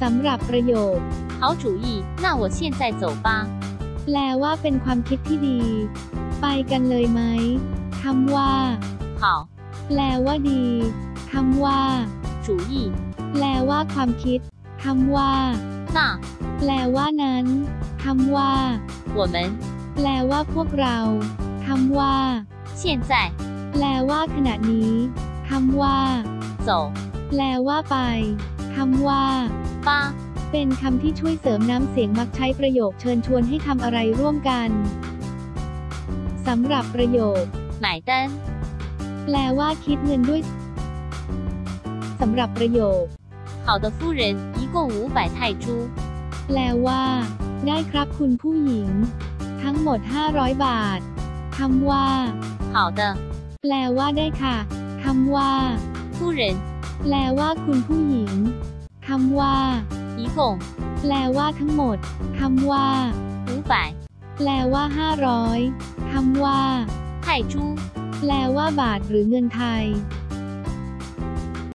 สำหรับประโยค 好主意，那我现在走吧。 แปลว่าเป็นความคิดที่ดี ไปกันเลยไหมคำว่า 好， แปลว่าดีคำว่า 主意， แปลว่าความคิดคำว่า 那 แปลว่านั้นคำว่า 我们 แปลว่าพวกเราคำว่า 现在 แปลว่าขณะนี้คำว่า 走 แปลว่าไปคำว่า 吧。 เป็นคำที่ช่วยเสริมน้ำเสียงมักใช้ประโยคเชิญชวนให้ทำอะไรร่วมกันสำหรับประโยค 买单， แปลว่าคิดเงินด้วยสำหรับประโยค 好的，夫人，一共五百泰铢。 แปลว่า ได้ครับคุณผู้หญิง ทั้งหมด 500 บาทคำว่า 好的， แปลว่าได้ค่ะคำว่า 夫人， แปลว่าคุณผู้หญิงคำว่า 一共 แปลว่าทั้งหมดคำว่า 五百 แปลว่า 500คำว่า 泰铢。 แปลว่าบาทหรือเงินไทย